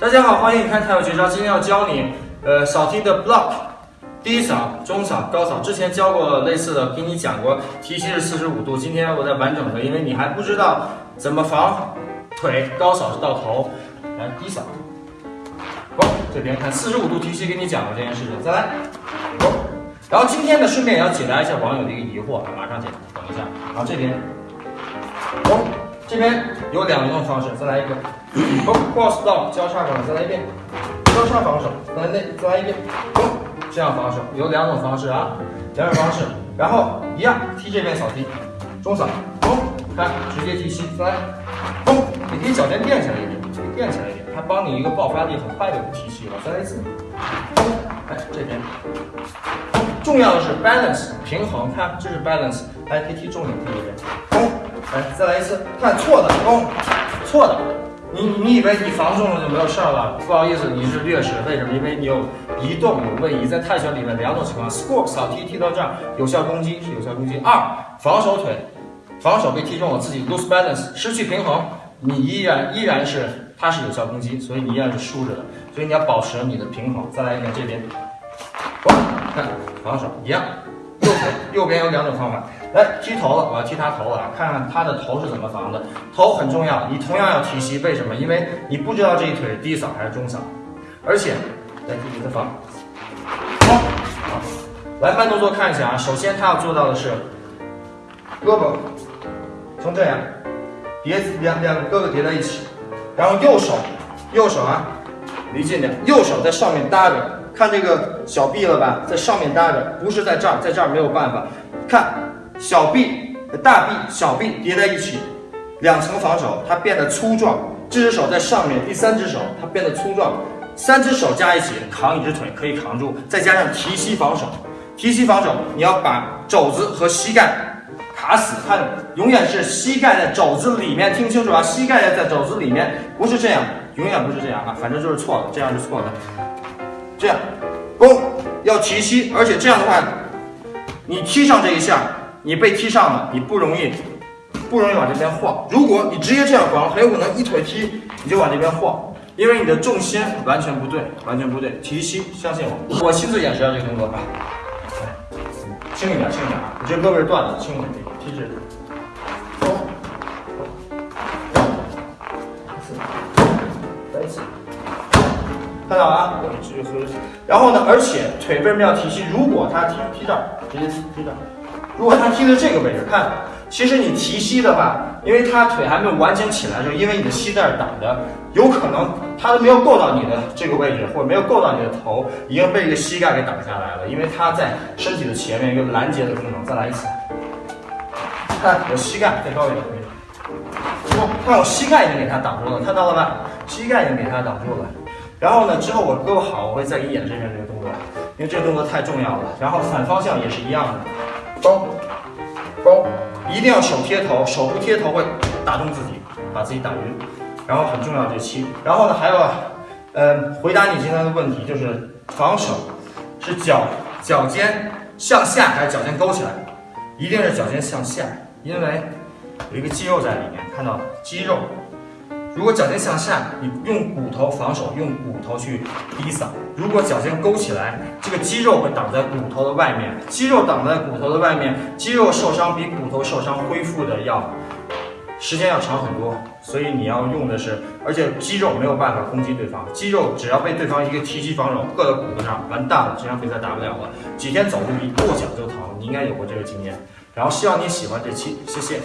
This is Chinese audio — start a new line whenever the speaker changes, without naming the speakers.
大家好，欢迎看太有绝招。今天要教你，呃，扫踢的 block，低扫、中扫、高扫。之前教过类似的，给你讲过，提膝是四十五度。今天我再完整的，因为你还不知道怎么防腿高扫是到头，来低扫，哦，这边看四十五度提膝，给你讲过这件事情。再来，哦，然后今天呢，顺便也要解答一下网友的一个疑惑，马上解答，等一下。然后这边，哦，这边有两种方式，再来一个。哦，cross down 交叉防守，再来一遍，交叉防守，再来内，再来一遍，嘣，这样防守有两种方式啊，两种方式，然后一样踢这边扫踢，中扫，嘣，看直接踢膝，再来，嘣，你可以脚尖垫起来一点，可以垫起来一点，它帮你一个爆发力很快的踢膝了，再来一次，嘣，来这边，重要的是 balance 平衡，看这是 balance，来可以踢重点踢一遍，嘣，来再来一次，看错的，嘣，错的。你你以为你防中了就没有事儿了？不好意思，你是劣势。为什么？因为你有移动有位移。在泰拳里面两种情况：score 扫踢踢到这儿，有效攻击是有效攻击；二防守腿，防守被踢中了，自己 lose balance 失去平衡，你依然依然是它是有效攻击，所以你依然是竖着的。所以你要保持你的平衡。再来一遍这边，看防守一样。右腿右边有两种方法，来踢头了，我要踢他头了，看看他的头是怎么防的。头很重要，你同样要提膝，为什么？因为你不知道这一腿低扫还是中扫，而且来踢你的防，好，来慢动作看一下啊。首先他要做到的是，胳膊从这样叠两两个胳膊叠在一起，然后右手右手啊离近点，右手在上面搭着。看这个小臂了吧，在上面搭着，不是在这儿，在这儿没有办法。看小臂、大臂、小臂叠在一起，两层防守，它变得粗壮。这只手在上面，第三只手它变得粗壮，三只手加一起扛一只腿可以扛住，再加上提膝防守，提膝防守，你要把肘子和膝盖卡死，看永远是膝盖在肘子里面，听清楚啊，膝盖在肘子里面，不是这样，永远不是这样啊，反正就是错了，这样是错的。这样，弓要提膝，而且这样的话，你踢上这一下，你被踢上了，你不容易，不容易往这边晃。如果你直接这样防，很有可能一腿踢你就往这边晃，因为你的重心完全不对，完全不对。提膝，相信我，我亲自演示一下这个动作吧。来，轻一点，轻一点啊！你这胳膊是断的，轻一点，踢直。看到啊，然后呢，而且腿为什么要提膝？如果他踢踢这儿，直接踢踢这儿。如果他踢的这个位置，看，其实你提膝的话，因为他腿还没有完全起来的时候，因为你的膝盖挡着，有可能他都没有够到你的这个位置，或者没有够到你的头，已经被一个膝盖给挡下来了。因为他在身体的前面一个拦截的功能。再来一次，看我膝盖再高一点，看我膝盖已经给他挡住了，看到了吧？膝盖已经给他挡住了。然后呢，之后我胳膊好，我会再给你演这边这个动作，因为这个动作太重要了。然后反方向也是一样的，勾勾，一定要手贴头，手不贴头会打中自己，把自己打晕。然后很重要这七。然后呢，还有，嗯，回答你今天的问题，就是防守是脚脚尖向下还是脚尖勾起来？一定是脚尖向下，因为有一个肌肉在里面，看到肌肉。如果脚尖向下，你用骨头防守，用骨头去低扫。如果脚尖勾起来，这个肌肉会挡在骨头的外面，肌肉挡在骨头的外面，肌肉受伤比骨头受伤恢复的要时间要长很多。所以你要用的是，而且肌肉没有办法攻击对方，肌肉只要被对方一个提膝防守硌到骨头上，完蛋了，这场比赛打不了了。几天走路一跺脚就疼，你应该有过这个经验。然后希望你喜欢这期，谢谢。